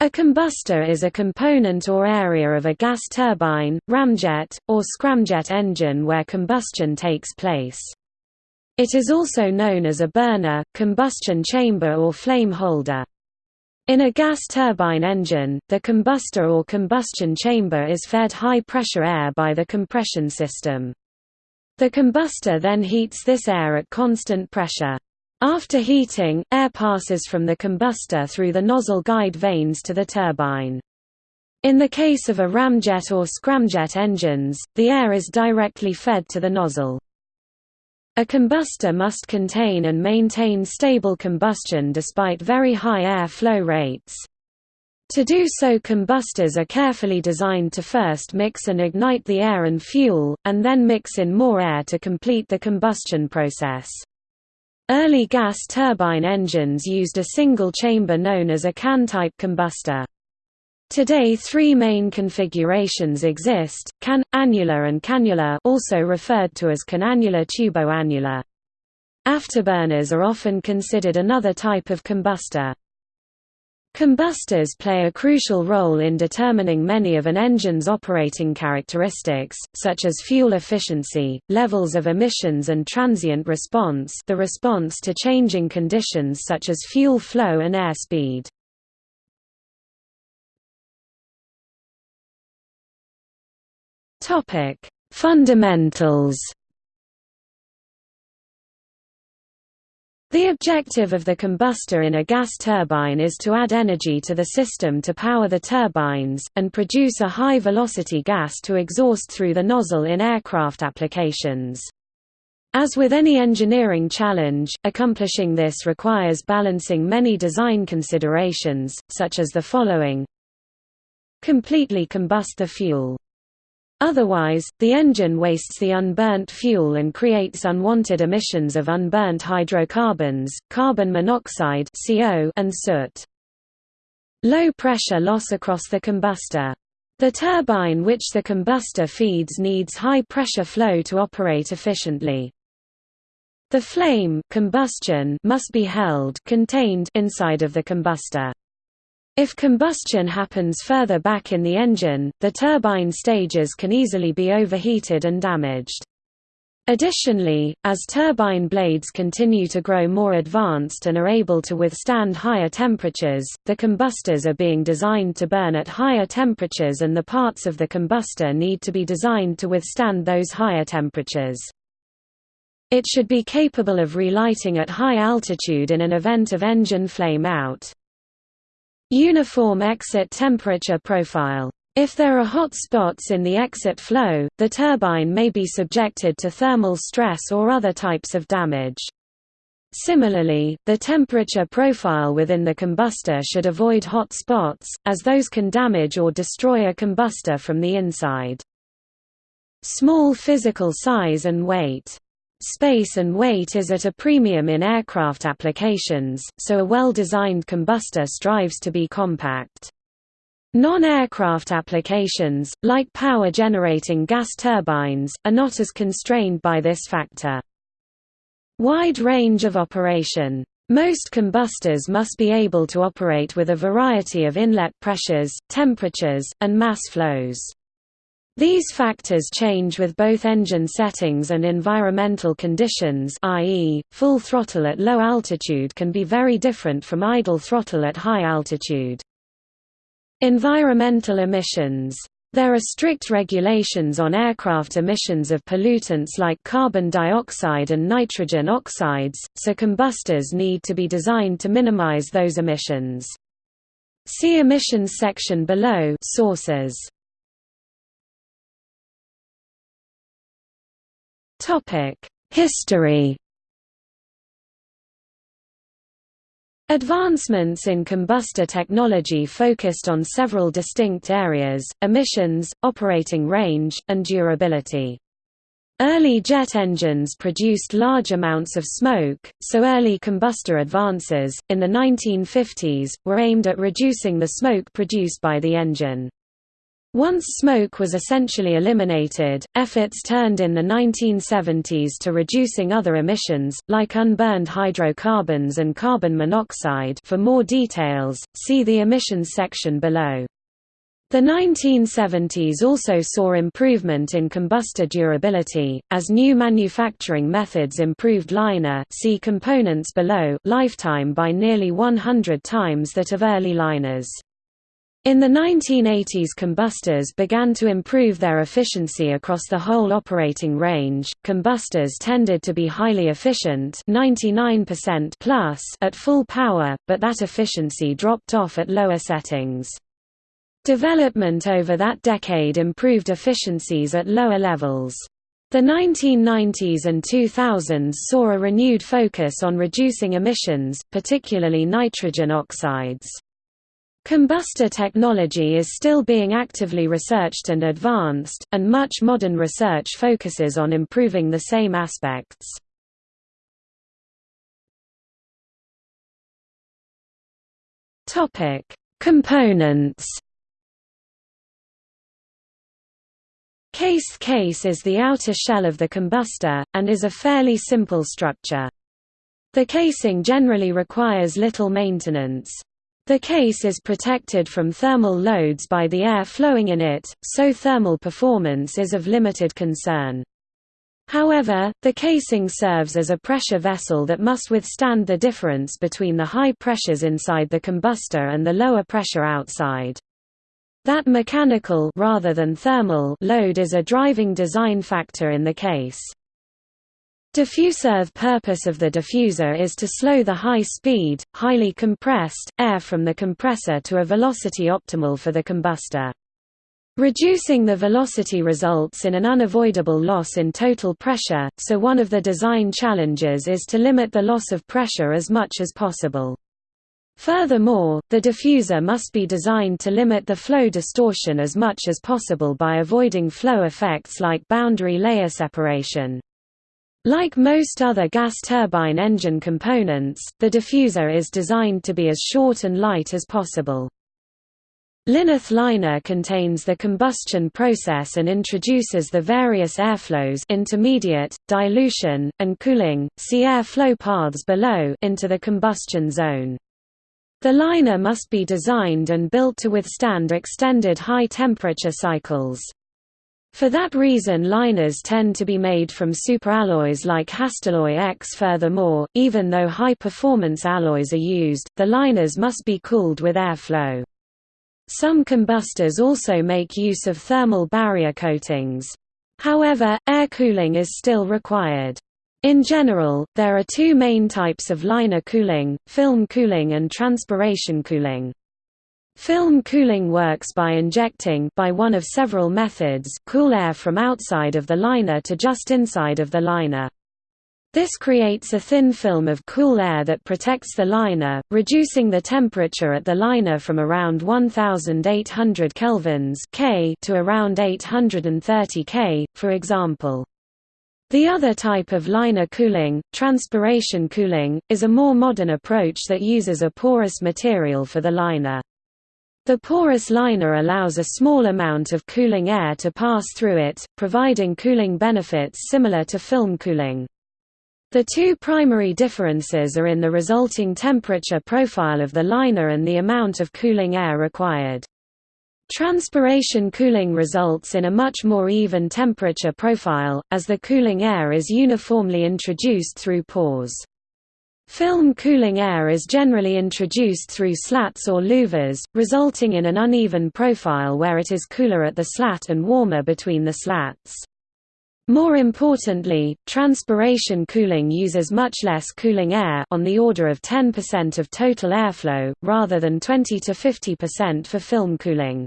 A combustor is a component or area of a gas turbine, ramjet, or scramjet engine where combustion takes place. It is also known as a burner, combustion chamber or flame holder. In a gas turbine engine, the combustor or combustion chamber is fed high-pressure air by the compression system. The combustor then heats this air at constant pressure. After heating, air passes from the combustor through the nozzle guide vanes to the turbine. In the case of a ramjet or scramjet engines, the air is directly fed to the nozzle. A combustor must contain and maintain stable combustion despite very high air flow rates. To do so combustors are carefully designed to first mix and ignite the air and fuel, and then mix in more air to complete the combustion process. Early gas turbine engines used a single chamber known as a can-type combustor. Today three main configurations exist, can, annular and cannular also referred to as canannular tuboannular. Afterburners are often considered another type of combustor. Combustors play a crucial role in determining many of an engine's operating characteristics, such as fuel efficiency, levels of emissions and transient response the response to changing conditions such as fuel flow and airspeed. Fundamentals The objective of the combustor in a gas turbine is to add energy to the system to power the turbines, and produce a high-velocity gas to exhaust through the nozzle in aircraft applications. As with any engineering challenge, accomplishing this requires balancing many design considerations, such as the following Completely combust the fuel Otherwise, the engine wastes the unburnt fuel and creates unwanted emissions of unburnt hydrocarbons, carbon monoxide and soot. Low pressure loss across the combustor. The turbine which the combustor feeds needs high pressure flow to operate efficiently. The flame combustion must be held contained inside of the combustor. If combustion happens further back in the engine, the turbine stages can easily be overheated and damaged. Additionally, as turbine blades continue to grow more advanced and are able to withstand higher temperatures, the combustors are being designed to burn at higher temperatures and the parts of the combustor need to be designed to withstand those higher temperatures. It should be capable of relighting at high altitude in an event of engine flame out. Uniform exit temperature profile. If there are hot spots in the exit flow, the turbine may be subjected to thermal stress or other types of damage. Similarly, the temperature profile within the combustor should avoid hot spots, as those can damage or destroy a combustor from the inside. Small physical size and weight Space and weight is at a premium in aircraft applications, so a well-designed combustor strives to be compact. Non-aircraft applications, like power-generating gas turbines, are not as constrained by this factor. Wide range of operation. Most combustors must be able to operate with a variety of inlet pressures, temperatures, and mass flows. These factors change with both engine settings and environmental conditions i.e., full throttle at low altitude can be very different from idle throttle at high altitude. Environmental emissions there are strict regulations on aircraft emissions of pollutants like carbon dioxide and nitrogen oxides, so combustors need to be designed to minimize those emissions. See emissions section below sources. History Advancements in combustor technology focused on several distinct areas, emissions, operating range, and durability. Early jet engines produced large amounts of smoke, so early combustor advances, in the 1950s, were aimed at reducing the smoke produced by the engine. Once smoke was essentially eliminated, efforts turned in the 1970s to reducing other emissions, like unburned hydrocarbons and carbon monoxide for more details, see the emissions section below. The 1970s also saw improvement in combustor durability, as new manufacturing methods improved liner see components below lifetime by nearly 100 times that of early liners. In the 1980s combustors began to improve their efficiency across the whole operating range. Combustors tended to be highly efficient, 99% plus at full power, but that efficiency dropped off at lower settings. Development over that decade improved efficiencies at lower levels. The 1990s and 2000s saw a renewed focus on reducing emissions, particularly nitrogen oxides. Combustor technology is still being actively researched and advanced, and much modern research focuses on improving the same aspects. Components Case case is the outer shell of the combustor, and is a fairly simple structure. The casing generally requires little maintenance. The case is protected from thermal loads by the air flowing in it, so thermal performance is of limited concern. However, the casing serves as a pressure vessel that must withstand the difference between the high pressures inside the combustor and the lower pressure outside. That mechanical rather than thermal load is a driving design factor in the case. Diffuser purpose of the diffuser is to slow the high-speed, highly compressed, air from the compressor to a velocity optimal for the combustor. Reducing the velocity results in an unavoidable loss in total pressure, so one of the design challenges is to limit the loss of pressure as much as possible. Furthermore, the diffuser must be designed to limit the flow distortion as much as possible by avoiding flow effects like boundary layer separation. Like most other gas turbine engine components, the diffuser is designed to be as short and light as possible. Lineth liner contains the combustion process and introduces the various airflows intermediate, dilution, and cooling see air flow paths below into the combustion zone. The liner must be designed and built to withstand extended high temperature cycles. For that reason liners tend to be made from superalloys like Hastelloy X. Furthermore, even though high-performance alloys are used, the liners must be cooled with airflow. Some combustors also make use of thermal barrier coatings. However, air cooling is still required. In general, there are two main types of liner cooling, film cooling and transpiration cooling. Film cooling works by injecting by one of several methods cool air from outside of the liner to just inside of the liner. This creates a thin film of cool air that protects the liner, reducing the temperature at the liner from around 1800 kelvins K to around 830 K, for example. The other type of liner cooling, transpiration cooling, is a more modern approach that uses a porous material for the liner. The porous liner allows a small amount of cooling air to pass through it, providing cooling benefits similar to film cooling. The two primary differences are in the resulting temperature profile of the liner and the amount of cooling air required. Transpiration cooling results in a much more even temperature profile, as the cooling air is uniformly introduced through pores. Film cooling air is generally introduced through slats or louvers, resulting in an uneven profile where it is cooler at the slat and warmer between the slats. More importantly, transpiration cooling uses much less cooling air on the order of 10% of total airflow, rather than 20 to 50% for film cooling.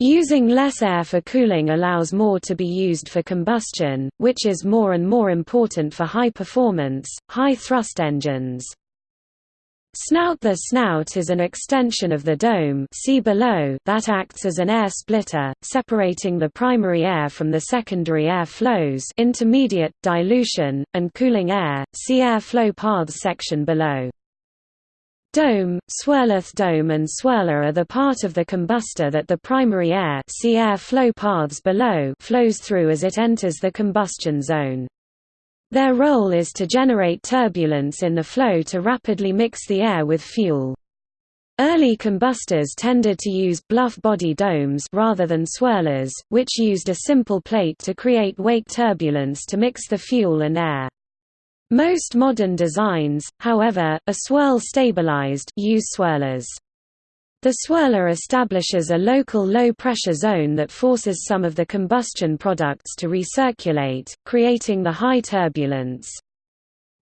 Using less air for cooling allows more to be used for combustion, which is more and more important for high-performance, high-thrust engines. Snout The snout is an extension of the dome see below that acts as an air splitter, separating the primary air from the secondary air flows intermediate, dilution, and cooling air, see air flow paths section below. Dome, swirleth dome and swirler are the part of the combustor that the primary air see air flow paths below flows through as it enters the combustion zone. Their role is to generate turbulence in the flow to rapidly mix the air with fuel. Early combustors tended to use bluff body domes rather than swirlers, which used a simple plate to create wake turbulence to mix the fuel and air. Most modern designs, however, are swirl-stabilized use swirlers. The swirler establishes a local low-pressure zone that forces some of the combustion products to recirculate, creating the high turbulence.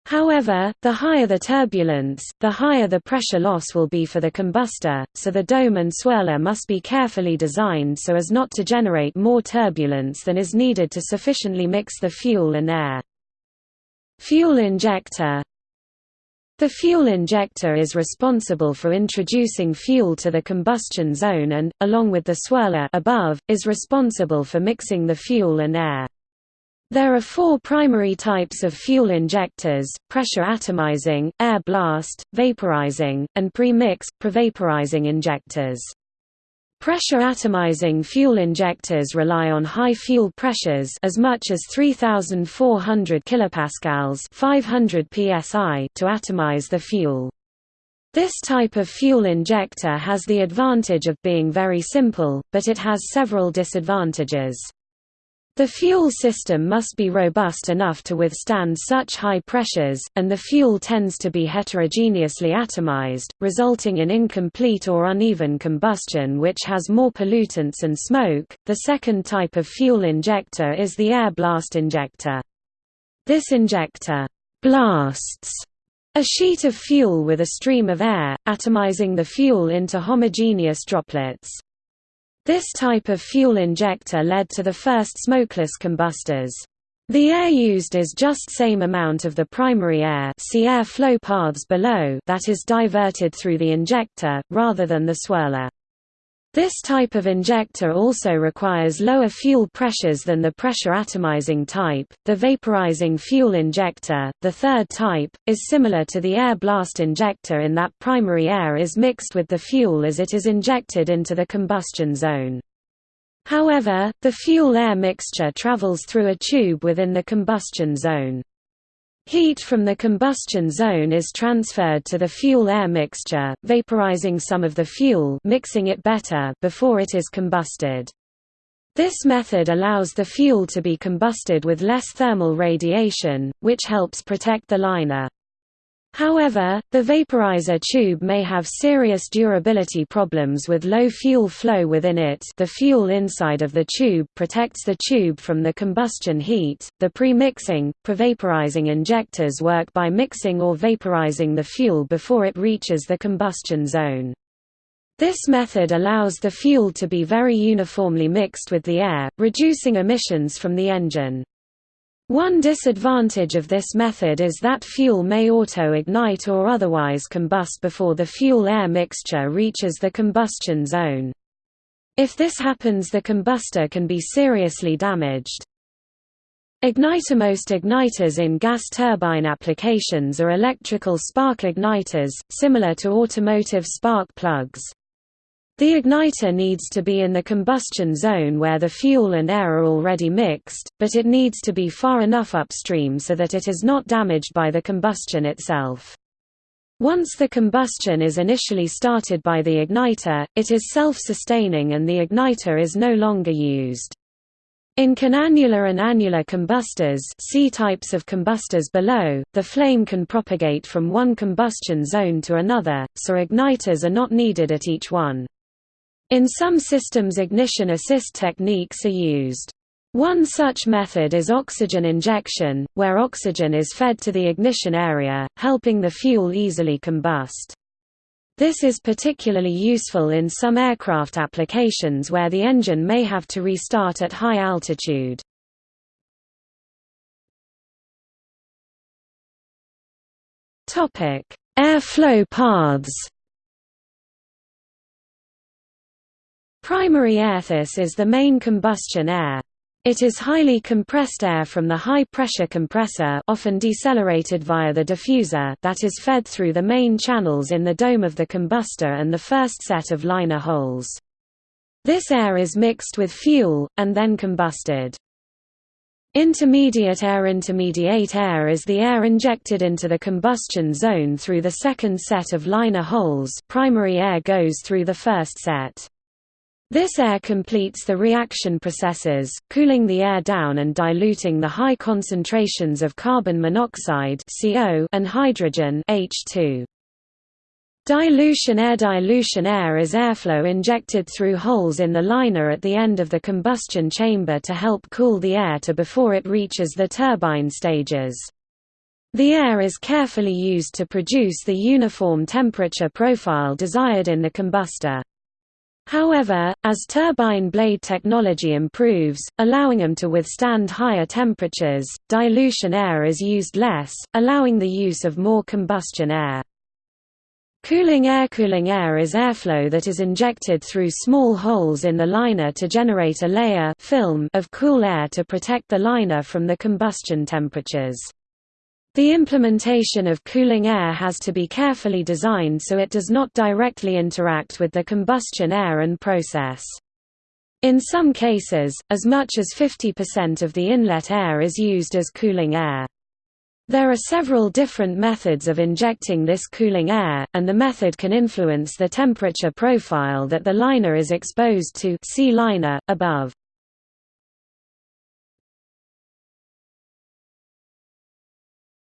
However, the higher the turbulence, the higher the pressure loss will be for the combustor, so the dome and swirler must be carefully designed so as not to generate more turbulence than is needed to sufficiently mix the fuel and air. Fuel injector The fuel injector is responsible for introducing fuel to the combustion zone and, along with the swirler above, is responsible for mixing the fuel and air. There are four primary types of fuel injectors, pressure atomizing, air blast, vaporizing, and pre-mix, prevaporizing injectors. Pressure atomizing fuel injectors rely on high fuel pressures as much as 3400 kilopascals, 500 psi to atomize the fuel. This type of fuel injector has the advantage of being very simple, but it has several disadvantages. The fuel system must be robust enough to withstand such high pressures, and the fuel tends to be heterogeneously atomized, resulting in incomplete or uneven combustion which has more pollutants and smoke. The second type of fuel injector is the air blast injector. This injector blasts a sheet of fuel with a stream of air, atomizing the fuel into homogeneous droplets. This type of fuel injector led to the first smokeless combustors. The air used is just same amount of the primary air see air flow paths below that is diverted through the injector, rather than the swirler. This type of injector also requires lower fuel pressures than the pressure atomizing type. The vaporizing fuel injector, the third type, is similar to the air blast injector in that primary air is mixed with the fuel as it is injected into the combustion zone. However, the fuel-air mixture travels through a tube within the combustion zone. Heat from the combustion zone is transferred to the fuel-air mixture, vaporizing some of the fuel mixing it better before it is combusted. This method allows the fuel to be combusted with less thermal radiation, which helps protect the liner. However, the vaporizer tube may have serious durability problems with low fuel flow within it the fuel inside of the tube protects the tube from the combustion heat. The pre-mixing, pre-vaporizing injectors work by mixing or vaporizing the fuel before it reaches the combustion zone. This method allows the fuel to be very uniformly mixed with the air, reducing emissions from the engine. One disadvantage of this method is that fuel may auto-ignite or otherwise combust before the fuel-air mixture reaches the combustion zone. If this happens the combustor can be seriously damaged. Igniter-most igniters in gas turbine applications are electrical spark igniters, similar to automotive spark plugs. The igniter needs to be in the combustion zone where the fuel and air are already mixed, but it needs to be far enough upstream so that it is not damaged by the combustion itself. Once the combustion is initially started by the igniter, it is self-sustaining and the igniter is no longer used. In canannular and annular combustors see types of combustors below, the flame can propagate from one combustion zone to another, so igniters are not needed at each one. In some systems ignition assist techniques are used. One such method is oxygen injection, where oxygen is fed to the ignition area, helping the fuel easily combust. This is particularly useful in some aircraft applications where the engine may have to restart at high altitude. Airflow paths Primary air. This is the main combustion air. It is highly compressed air from the high-pressure compressor often decelerated via the diffuser that is fed through the main channels in the dome of the combustor and the first set of liner holes. This air is mixed with fuel, and then combusted. Intermediate air Intermediate air is the air injected into the combustion zone through the second set of liner holes primary air goes through the first set. This air completes the reaction processes, cooling the air down and diluting the high concentrations of carbon monoxide and hydrogen (H2). Dilution air Dilution air is airflow injected through holes in the liner at the end of the combustion chamber to help cool the air to before it reaches the turbine stages. The air is carefully used to produce the uniform temperature profile desired in the combustor. However, as turbine blade technology improves, allowing them to withstand higher temperatures, dilution air is used less, allowing the use of more combustion air. Cooling air Cooling air is airflow that is injected through small holes in the liner to generate a layer film of cool air to protect the liner from the combustion temperatures. The implementation of cooling air has to be carefully designed so it does not directly interact with the combustion air and process. In some cases, as much as 50% of the inlet air is used as cooling air. There are several different methods of injecting this cooling air, and the method can influence the temperature profile that the liner is exposed to see liner, above.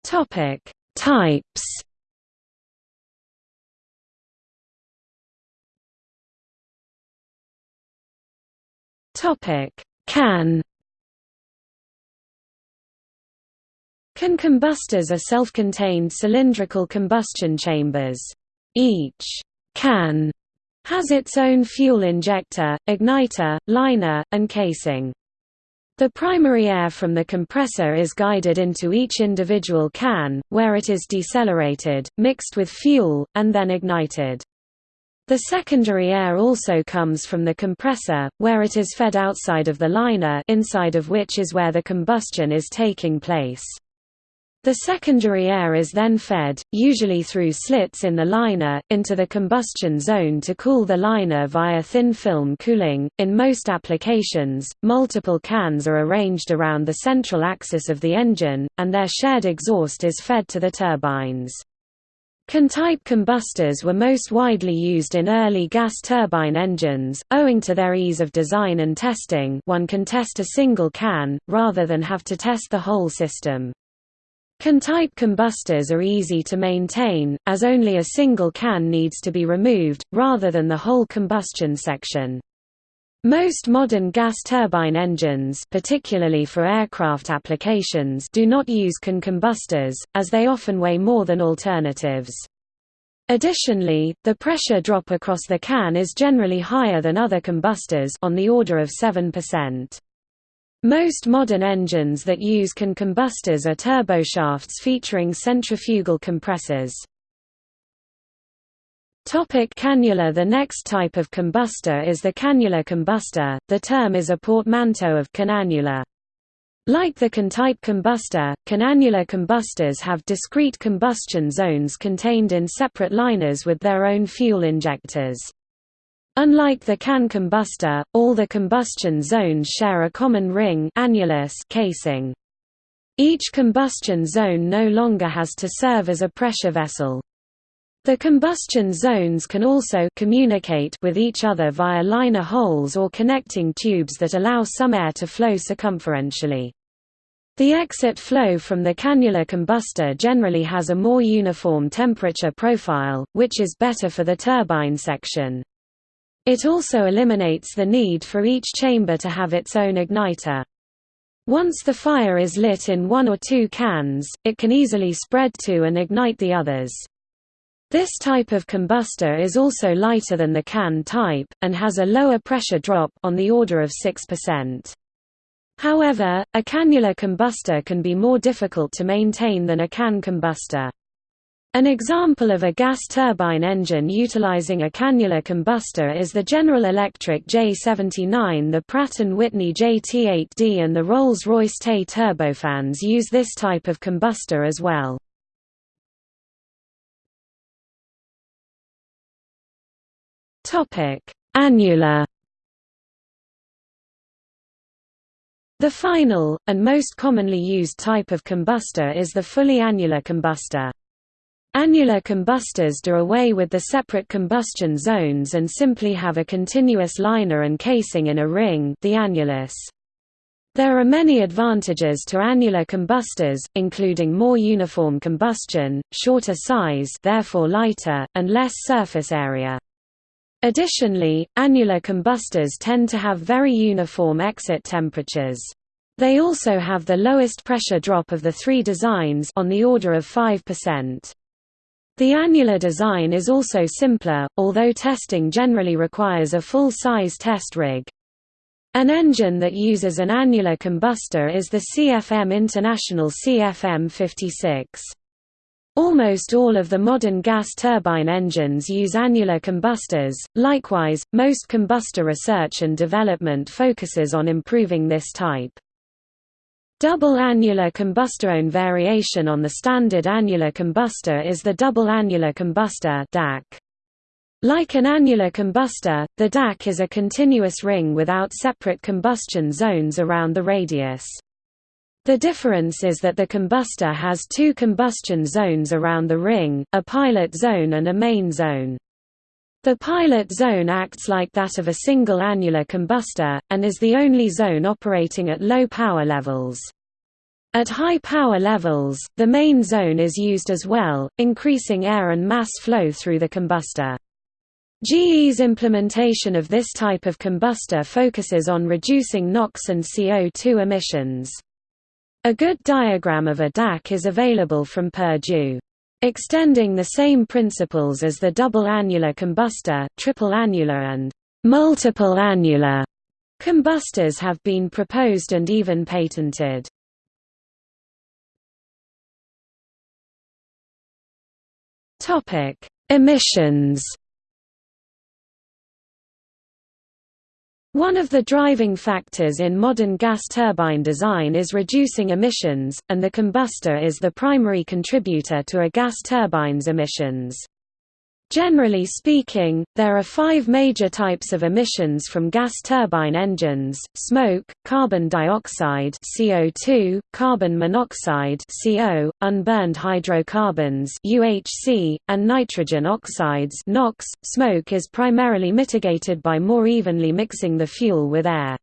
Topic: Types. Topic: Can. Can combustors are self-contained cylindrical combustion chambers. Each can has its own fuel injector, igniter, liner, and casing. The primary air from the compressor is guided into each individual can, where it is decelerated, mixed with fuel, and then ignited. The secondary air also comes from the compressor, where it is fed outside of the liner inside of which is where the combustion is taking place. The secondary air is then fed, usually through slits in the liner, into the combustion zone to cool the liner via thin film cooling. In most applications, multiple cans are arranged around the central axis of the engine, and their shared exhaust is fed to the turbines. Can-type combustors were most widely used in early gas turbine engines, owing to their ease of design and testing one can test a single can, rather than have to test the whole system. Can-type combustors are easy to maintain, as only a single can needs to be removed, rather than the whole combustion section. Most modern gas turbine engines particularly for aircraft applications do not use can combustors, as they often weigh more than alternatives. Additionally, the pressure drop across the can is generally higher than other combustors on the order of 7%. Most modern engines that use can combustors are turboshafts featuring centrifugal compressors. Topic cannular The next type of combustor is the cannular combustor, the term is a portmanteau of canannular. Like the can-type combustor, canannular combustors have discrete combustion zones contained in separate liners with their own fuel injectors. Unlike the can combustor, all the combustion zones share a common ring annulus casing. Each combustion zone no longer has to serve as a pressure vessel. The combustion zones can also communicate with each other via liner holes or connecting tubes that allow some air to flow circumferentially. The exit flow from the cannular combustor generally has a more uniform temperature profile, which is better for the turbine section. It also eliminates the need for each chamber to have its own igniter. Once the fire is lit in one or two cans, it can easily spread to and ignite the others. This type of combustor is also lighter than the can type, and has a lower pressure drop on the order of 6%. However, a cannular combustor can be more difficult to maintain than a can combustor. An example of a gas turbine engine utilizing a cannular combustor is the General Electric J79 the Pratt & Whitney JT8D and the Rolls-Royce Tay turbofans use this type of combustor as well. Annular The final, and most commonly used type of combustor is the fully annular combustor. Annular combustors do away with the separate combustion zones and simply have a continuous liner and casing in a ring the annulus. There are many advantages to annular combustors, including more uniform combustion, shorter size therefore lighter, and less surface area. Additionally, annular combustors tend to have very uniform exit temperatures. They also have the lowest pressure drop of the three designs on the order of 5%. The annular design is also simpler, although testing generally requires a full-size test rig. An engine that uses an annular combustor is the CFM International CFM56. Almost all of the modern gas turbine engines use annular combustors. Likewise, most combustor research and development focuses on improving this type. Double annular combustor variation on the standard annular combustor is the double annular combustor DAC. Like an annular combustor, the DAC is a continuous ring without separate combustion zones around the radius. The difference is that the combustor has two combustion zones around the ring, a pilot zone and a main zone. The pilot zone acts like that of a single annular combustor, and is the only zone operating at low power levels. At high power levels, the main zone is used as well, increasing air and mass flow through the combustor. GE's implementation of this type of combustor focuses on reducing NOx and CO2 emissions. A good diagram of a DAC is available from Purdue. Extending the same principles as the double annular combustor, triple annular and multiple annular combustors have been proposed and even patented. Topic: Emissions One of the driving factors in modern gas turbine design is reducing emissions, and the combustor is the primary contributor to a gas turbine's emissions. Generally speaking, there are five major types of emissions from gas turbine engines, smoke, carbon dioxide CO2, carbon monoxide CO, unburned hydrocarbons UHC, and nitrogen oxides NOx. .Smoke is primarily mitigated by more evenly mixing the fuel with air.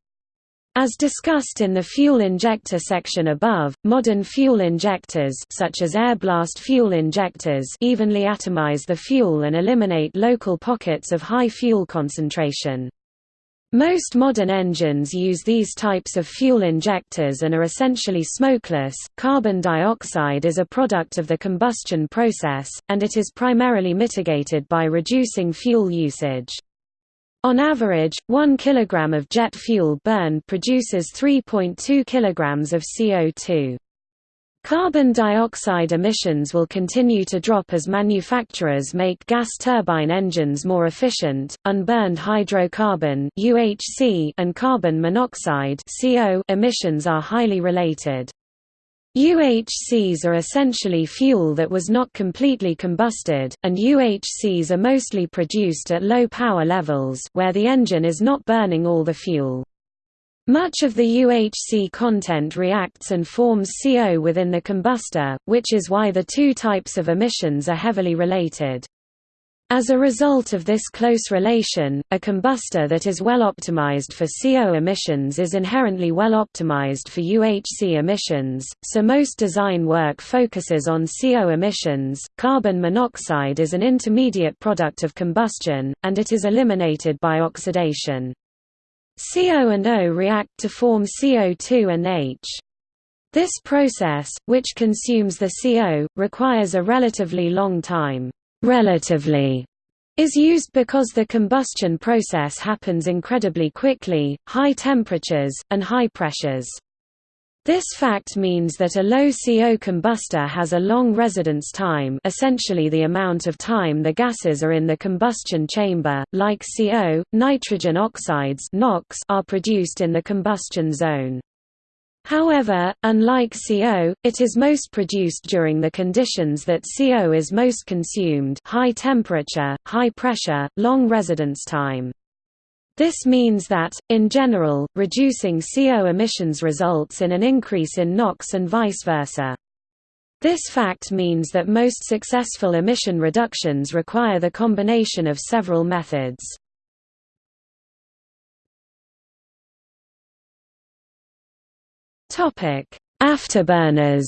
As discussed in the fuel injector section above, modern fuel injectors such as air-blast fuel injectors evenly atomize the fuel and eliminate local pockets of high fuel concentration. Most modern engines use these types of fuel injectors and are essentially smokeless. Carbon dioxide is a product of the combustion process, and it is primarily mitigated by reducing fuel usage. On average, 1 kg of jet fuel burn produces 3.2 kg of CO2. Carbon dioxide emissions will continue to drop as manufacturers make gas turbine engines more efficient. Unburned hydrocarbon (UHC) and carbon monoxide (CO) emissions are highly related. UHCs are essentially fuel that was not completely combusted, and UHCs are mostly produced at low power levels where the engine is not burning all the fuel. Much of the UHC content reacts and forms CO within the combustor, which is why the two types of emissions are heavily related. As a result of this close relation, a combustor that is well optimized for CO emissions is inherently well optimized for UHC emissions, so most design work focuses on CO emissions. Carbon monoxide is an intermediate product of combustion, and it is eliminated by oxidation. CO and O react to form CO2 and H. This process, which consumes the CO, requires a relatively long time relatively is used because the combustion process happens incredibly quickly, high temperatures, and high pressures. This fact means that a low CO combustor has a long residence time essentially the amount of time the gases are in the combustion chamber, like CO, nitrogen oxides are produced in the combustion zone. However, unlike CO, it is most produced during the conditions that CO is most consumed high temperature, high pressure, long residence time. This means that, in general, reducing CO emissions results in an increase in NOx and vice versa. This fact means that most successful emission reductions require the combination of several methods. Afterburners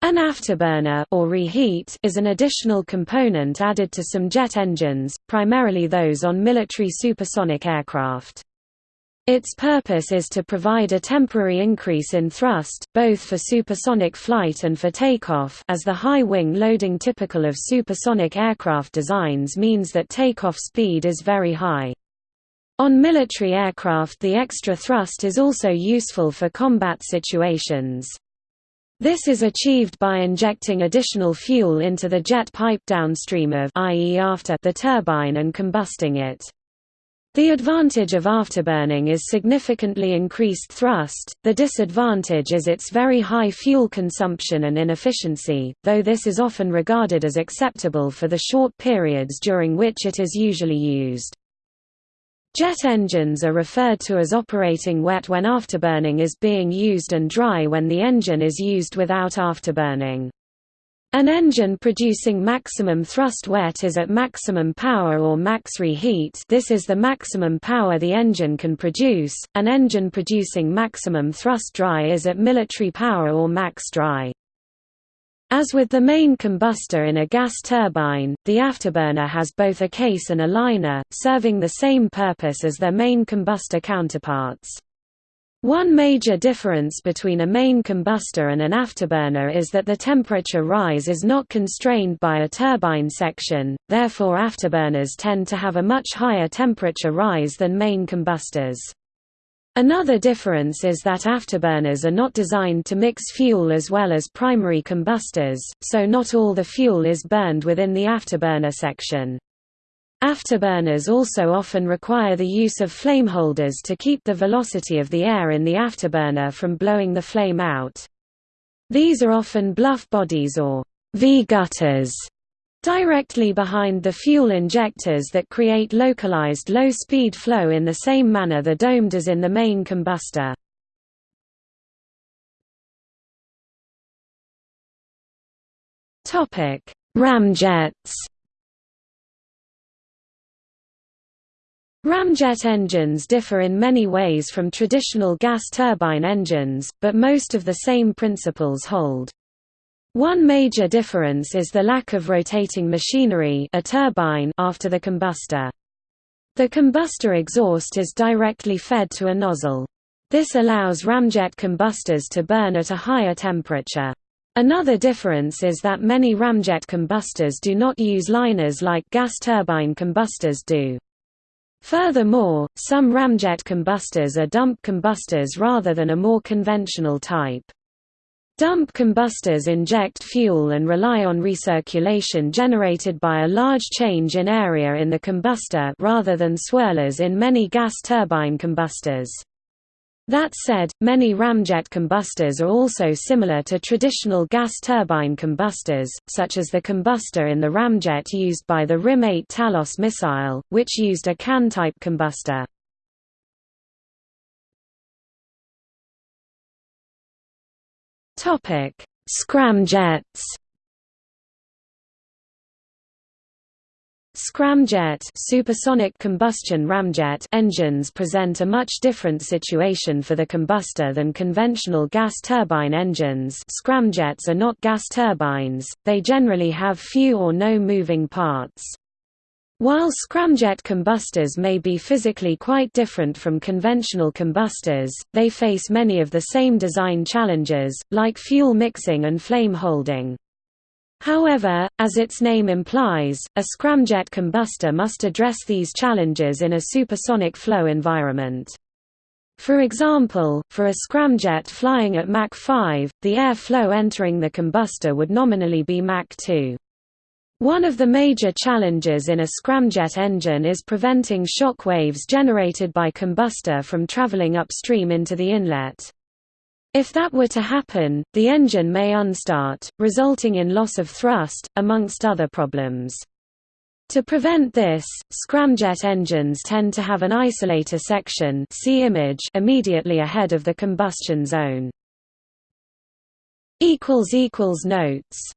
An afterburner or reheat is an additional component added to some jet engines, primarily those on military supersonic aircraft. Its purpose is to provide a temporary increase in thrust, both for supersonic flight and for takeoff as the high wing loading typical of supersonic aircraft designs means that takeoff speed is very high. On military aircraft the extra thrust is also useful for combat situations. This is achieved by injecting additional fuel into the jet pipe downstream of i.e. after the turbine and combusting it. The advantage of afterburning is significantly increased thrust, the disadvantage is its very high fuel consumption and inefficiency, though this is often regarded as acceptable for the short periods during which it is usually used. Jet engines are referred to as operating wet when afterburning is being used and dry when the engine is used without afterburning. An engine producing maximum thrust wet is at maximum power or max reheat this is the maximum power the engine can produce, an engine producing maximum thrust dry is at military power or max dry. As with the main combustor in a gas turbine, the afterburner has both a case and a liner, serving the same purpose as their main combustor counterparts. One major difference between a main combustor and an afterburner is that the temperature rise is not constrained by a turbine section, therefore afterburners tend to have a much higher temperature rise than main combustors. Another difference is that afterburners are not designed to mix fuel as well as primary combustors, so not all the fuel is burned within the afterburner section. Afterburners also often require the use of flameholders to keep the velocity of the air in the afterburner from blowing the flame out. These are often bluff bodies or V-gutters directly behind the fuel injectors that create localized low-speed flow in the same manner the dome does in the main combustor. Ramjets Ramjet engines differ in many ways from traditional gas turbine engines, but most of the same principles hold. One major difference is the lack of rotating machinery a turbine after the combustor. The combustor exhaust is directly fed to a nozzle. This allows ramjet combustors to burn at a higher temperature. Another difference is that many ramjet combustors do not use liners like gas turbine combustors do. Furthermore, some ramjet combustors are dump combustors rather than a more conventional type. Dump combustors inject fuel and rely on recirculation generated by a large change in area in the combustor rather than swirlers in many gas turbine combustors. That said, many ramjet combustors are also similar to traditional gas turbine combustors, such as the combustor in the ramjet used by the RIM-8 Talos missile, which used a can-type combustor. Topic: Scramjets. Scramjet supersonic combustion ramjet engines present a much different situation for the combustor than conventional gas turbine engines scramjets are not gas turbines, they generally have few or no moving parts. While scramjet combustors may be physically quite different from conventional combustors, they face many of the same design challenges, like fuel mixing and flame holding. However, as its name implies, a scramjet combustor must address these challenges in a supersonic flow environment. For example, for a scramjet flying at Mach 5, the air flow entering the combustor would nominally be Mach 2. One of the major challenges in a scramjet engine is preventing shock waves generated by combustor from traveling upstream into the inlet. If that were to happen, the engine may unstart, resulting in loss of thrust, amongst other problems. To prevent this, scramjet engines tend to have an isolator section see image immediately ahead of the combustion zone. Notes